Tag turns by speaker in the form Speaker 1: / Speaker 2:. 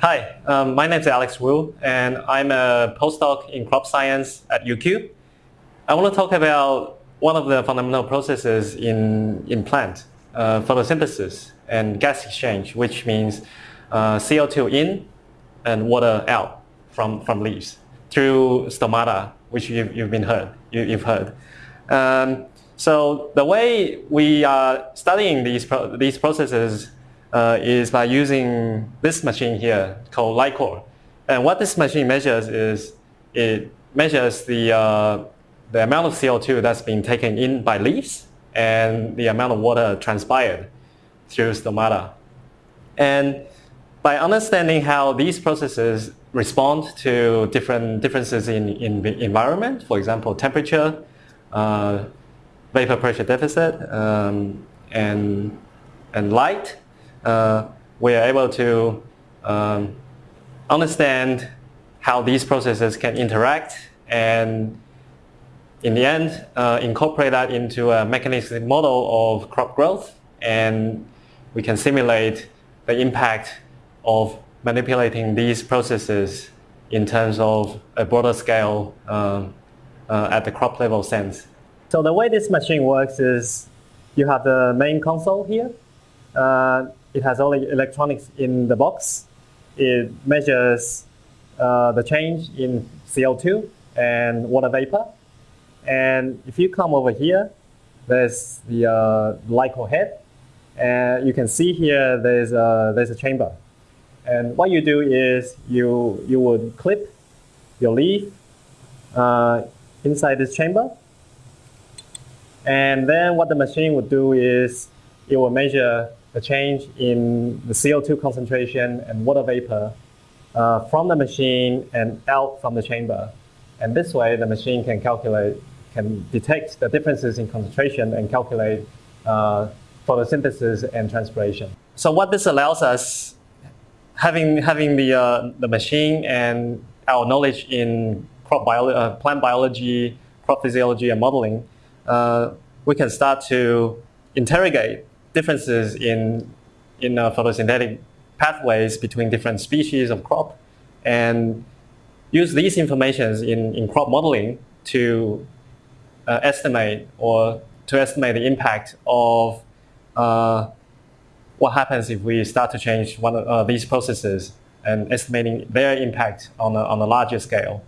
Speaker 1: Hi, um, my name is Alex Wu, and I'm a postdoc in crop science at UQ. I want to talk about one of the fundamental processes in, in plant, uh, photosynthesis and gas exchange, which means uh, CO2 in and water out from, from leaves through stomata, which you've, you've been heard, you, have heard. Um, so the way we are studying these, pro these processes uh, is by using this machine here called LICOR. And what this machine measures is it measures the, uh, the amount of CO2 that's being taken in by leaves and the amount of water transpired through stomata. And by understanding how these processes respond to different differences in, in the environment, for example, temperature, uh, vapor pressure deficit, um, and, and light, we are able to um, understand how these processes can interact and in the end uh, incorporate that into a mechanistic model of crop growth and we can simulate the impact of manipulating these processes in terms of a broader scale um, uh, at the crop level sense. So the way this machine works is you have the main console here. Uh, it has the electronics in the box. It measures uh, the change in CO2 and water vapor. And if you come over here, there's the uh, LICOR head. And you can see here there's a, there's a chamber. And what you do is you, you would clip your leaf uh, inside this chamber. And then what the machine would do is it will measure the change in the CO2 concentration and water vapor uh, from the machine and out from the chamber. And this way the machine can calculate, can detect the differences in concentration and calculate uh, photosynthesis and transpiration. So what this allows us having having the uh, the machine and our knowledge in crop bio uh, plant biology, crop physiology, and modeling, uh, we can start to interrogate differences in in uh, photosynthetic pathways between different species of crop, and use these informations in in crop modeling to uh, estimate or to estimate the impact of uh, what happens if we start to change one of uh, these processes and estimating their impact on a, on a larger scale.